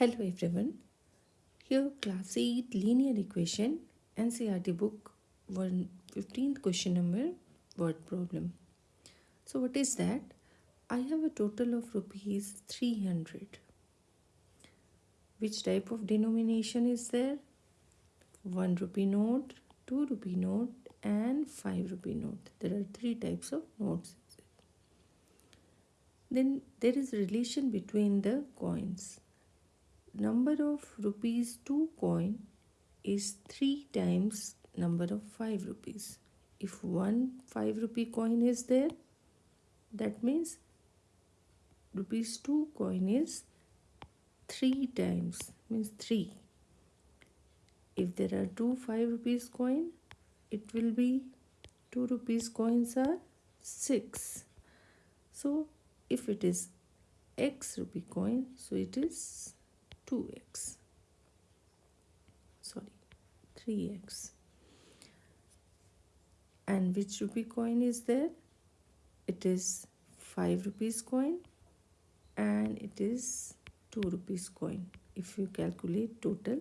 Hello everyone. Here class 8 linear equation NCERT book 1 15th question number word problem. So what is that? I have a total of rupees 300. Which type of denomination is there? 1 rupee note, 2 rupee note and 5 rupee note. There are three types of notes. Then there is relation between the coins number of rupees 2 coin is 3 times number of 5 rupees. If one 5 rupee coin is there, that means rupees 2 coin is 3 times, means 3. If there are two 5 rupees coin, it will be 2 rupees coins are 6. So, if it is x rupee coin, so it is 2x sorry 3x and which rupee coin is there? It is 5 rupees coin and it is 2 rupees coin if you calculate total.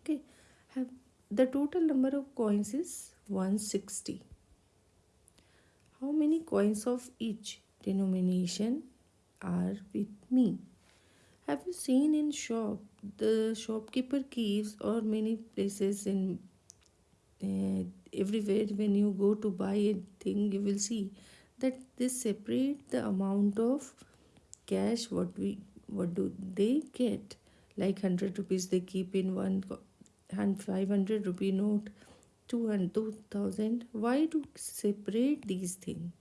Okay have the total number of coins is 160 how many coins of each denomination are with me have you seen in shop the shopkeeper keeps or many places in uh, everywhere when you go to buy a thing you will see that they separate the amount of cash what we what do they get. Like 100 rupees they keep in one 500 rupee note 200 2000 why to separate these things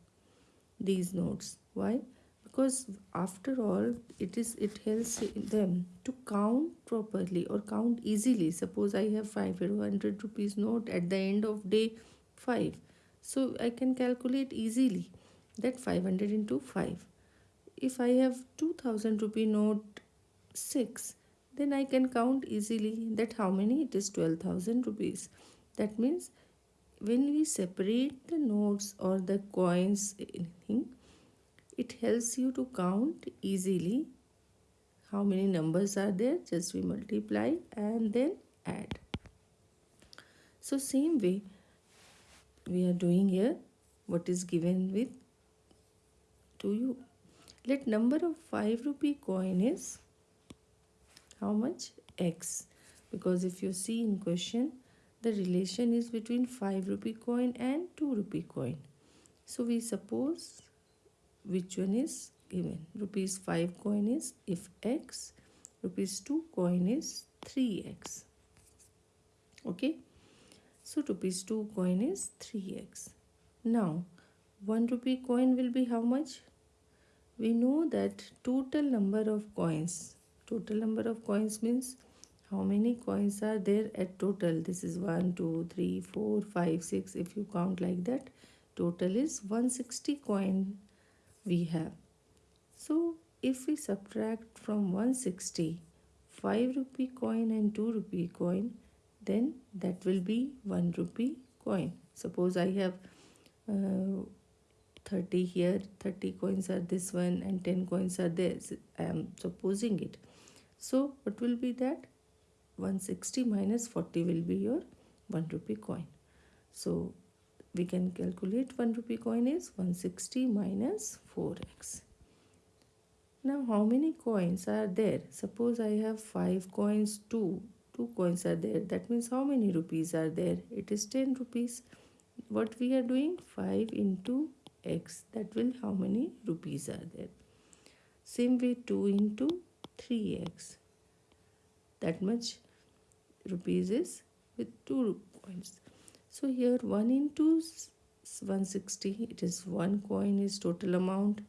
these notes? Why because after all it is it helps them to count properly or count easily. Suppose i have 500 rupees note at the end of day 5 so i can calculate easily that 500 into 5 if i have 2000 rupee note 6 then i can count easily that how many? It is 12000 rupees. That means when we separate the notes or the coins anything it helps you to count easily. How many numbers are there? Just we multiply and then add. So same way we are doing here. What is given with to you? Let number of 5 rupee coin is how much? X. Because if you see in question the relation is between 5 rupee coin and 2 rupee coin. So we suppose which one is? Given. Rupees 5 coin is if x. Rupees 2 coin is 3x okay? So rupees 2 coin is 3x now 1 rupee coin will be how much? We know that total number of coins. Total number of coins means how many coins are there at total? This is 1 2 3 4 5 6 if you count like that total is 160 coin we have. So if we subtract from 160 5 rupee coin and 2 rupee coin then that will be 1 rupee coin. Suppose I have uh, 30 here 30 coins are this one and 10 coins are this I am supposing it. So what will be that 160 minus 40 will be your 1 rupee coin. So we can calculate 1 rupee coin is 160 minus 4x. Now how many coins are there? Suppose I have 5 coins, 2. 2 coins are there. That means how many rupees are there? It is 10 rupees. What we are doing? 5 into x. That will how many rupees are there? Same way 2 into 3x. That much rupees is with 2 coins. So here 1 into 160 it is 1 coin is total amount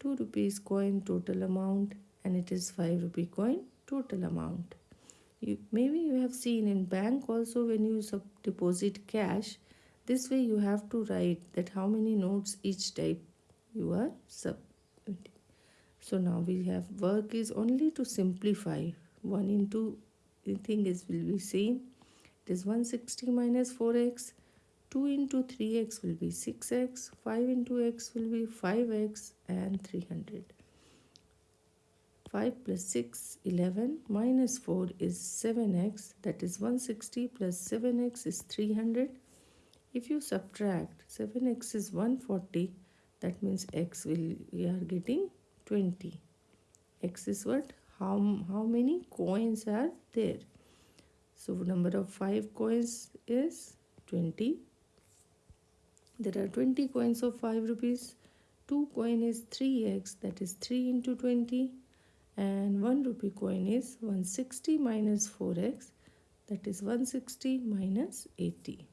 2 rupees coin total amount and it is 5 rupee coin total amount. You, maybe you have seen in bank also when you sub deposit cash this way you have to write that how many notes each type you are submitting. So now we have work is only to simplify 1 into the thing is will be same it is 160 minus 4x. 2 into 3x will be 6x. 5 into x will be 5x and 300. 5 plus 6 11 minus 4 is 7x that is 160 plus 7x is 300 if you subtract 7x is 140 that means x will we are getting 20 x is what how how many coins are there so number of 5 coins is 20 there are 20 coins of 5 rupees 2 coin is 3x that is 3 into 20 and 1 rupee coin is 160 minus 4x that is 160 minus 80.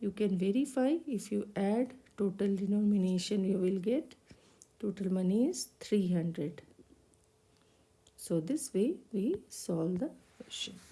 You can verify if you add total denomination you will get total money is 300. So this way we solve the question.